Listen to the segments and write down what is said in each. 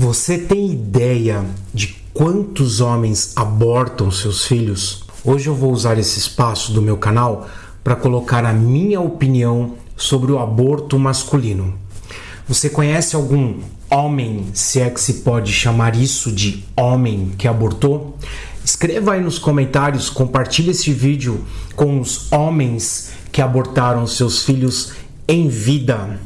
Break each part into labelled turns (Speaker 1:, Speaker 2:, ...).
Speaker 1: Você tem ideia de quantos homens abortam seus filhos? Hoje eu vou usar esse espaço do meu canal para colocar a minha opinião sobre o aborto masculino. Você conhece algum homem, se é que se pode chamar isso de homem que abortou? Escreva aí nos comentários, compartilhe esse vídeo com os homens que abortaram seus filhos em vida.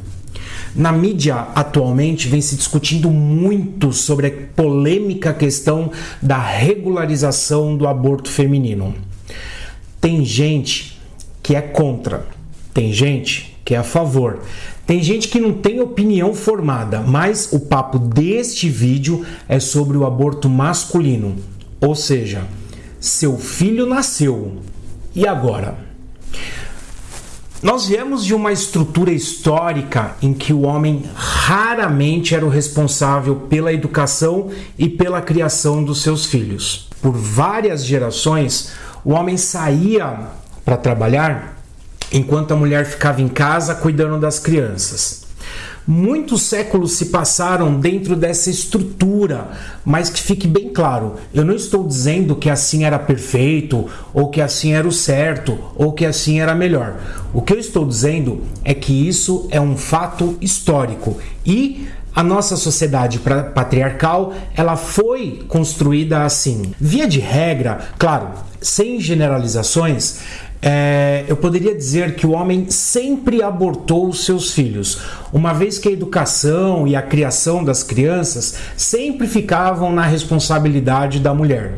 Speaker 1: Na mídia atualmente vem se discutindo muito sobre a polêmica questão da regularização do aborto feminino. Tem gente que é contra, tem gente que é a favor. Tem gente que não tem opinião formada, mas o papo deste vídeo é sobre o aborto masculino. Ou seja, seu filho nasceu. E agora? Nós viemos de uma estrutura histórica em que o homem raramente era o responsável pela educação e pela criação dos seus filhos. Por várias gerações, o homem saía para trabalhar enquanto a mulher ficava em casa cuidando das crianças. Muitos séculos se passaram dentro dessa estrutura, mas que fique bem claro, eu não estou dizendo que assim era perfeito, ou que assim era o certo, ou que assim era melhor. O que eu estou dizendo é que isso é um fato histórico e a nossa sociedade patriarcal ela foi construída assim. Via de regra, claro, sem generalizações, é, eu poderia dizer que o homem sempre abortou os seus filhos, uma vez que a educação e a criação das crianças sempre ficavam na responsabilidade da mulher.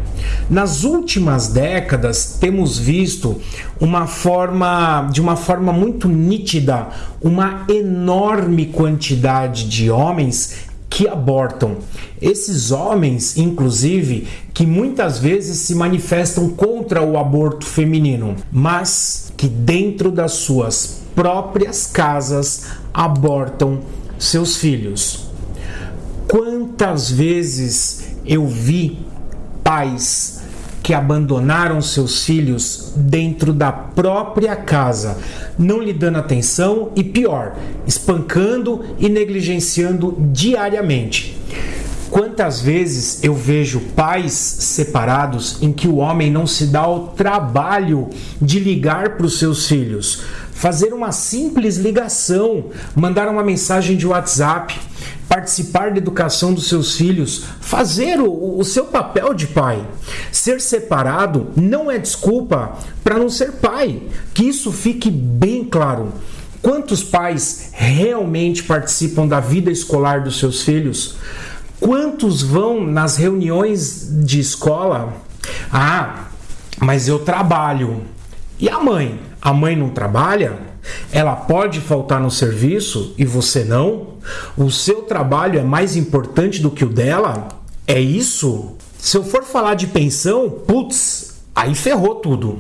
Speaker 1: Nas últimas décadas, temos visto uma forma, de uma forma muito nítida, uma enorme quantidade de homens que abortam. Esses homens, inclusive, que muitas vezes se manifestam contra o aborto feminino, mas que dentro das suas próprias casas abortam seus filhos. Quantas vezes eu vi pais que abandonaram seus filhos dentro da própria casa, não lhe dando atenção e pior, espancando e negligenciando diariamente. Quantas vezes eu vejo pais separados em que o homem não se dá o trabalho de ligar para os seus filhos, fazer uma simples ligação, mandar uma mensagem de WhatsApp, participar da educação dos seus filhos, fazer o, o seu papel de pai. Ser separado não é desculpa para não ser pai. Que isso fique bem claro. Quantos pais realmente participam da vida escolar dos seus filhos? Quantos vão nas reuniões de escola? Ah, mas eu trabalho. E a mãe? A mãe não trabalha? Ela pode faltar no serviço e você não? O seu trabalho é mais importante do que o dela? É isso? Se eu for falar de pensão, putz, aí ferrou tudo.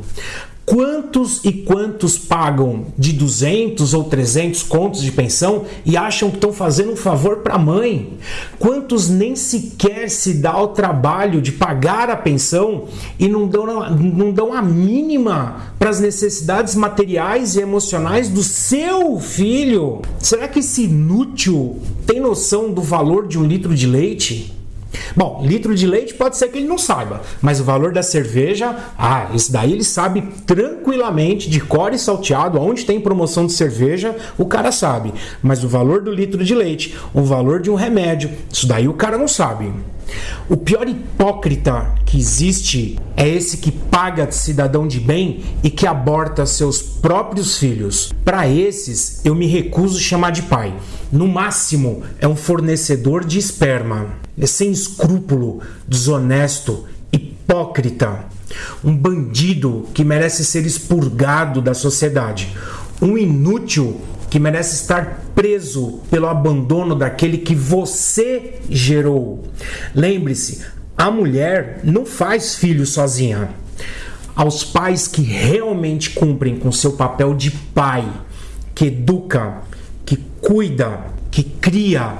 Speaker 1: Quantos e quantos pagam de 200 ou 300 contos de pensão e acham que estão fazendo um favor para a mãe? Quantos nem sequer se dá o trabalho de pagar a pensão e não dão, não dão a mínima para as necessidades materiais e emocionais do seu filho? Será que esse inútil tem noção do valor de um litro de leite? Bom, litro de leite pode ser que ele não saiba, mas o valor da cerveja, ah, isso daí ele sabe tranquilamente, de core salteado, aonde tem promoção de cerveja, o cara sabe. Mas o valor do litro de leite, o valor de um remédio, isso daí o cara não sabe. O pior hipócrita que existe é esse que paga de cidadão de bem e que aborta seus próprios filhos. Para esses, eu me recuso a chamar de pai. No máximo, é um fornecedor de esperma. É sem escrúpulo, desonesto, hipócrita. Um bandido que merece ser expurgado da sociedade. Um inútil que merece estar preso pelo abandono daquele que você gerou. Lembre-se, a mulher não faz filho sozinha. Aos pais que realmente cumprem com seu papel de pai, que educa, que cuida, que cria,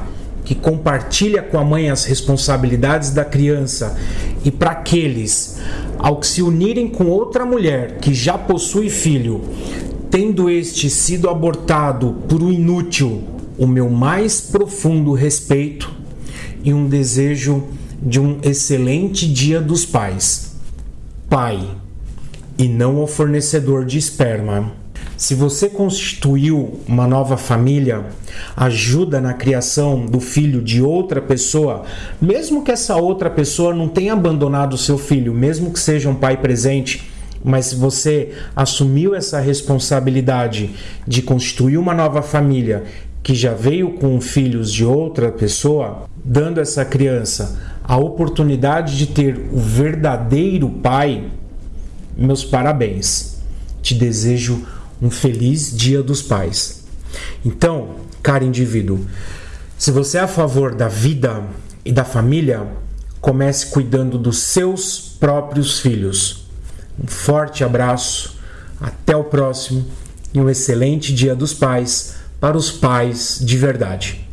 Speaker 1: que compartilha com a mãe as responsabilidades da criança, e para aqueles ao que se unirem com outra mulher que já possui filho, tendo este sido abortado por um inútil, o meu mais profundo respeito e um desejo de um excelente Dia dos Pais. Pai, e não ao fornecedor de esperma. Se você constituiu uma nova família, ajuda na criação do filho de outra pessoa, mesmo que essa outra pessoa não tenha abandonado o seu filho, mesmo que seja um pai presente, mas se você assumiu essa responsabilidade de constituir uma nova família que já veio com filhos de outra pessoa, dando essa criança a oportunidade de ter o verdadeiro pai, meus parabéns. Te desejo um feliz Dia dos Pais. Então, caro indivíduo, se você é a favor da vida e da família, comece cuidando dos seus próprios filhos. Um forte abraço, até o próximo e um excelente Dia dos Pais para os pais de verdade.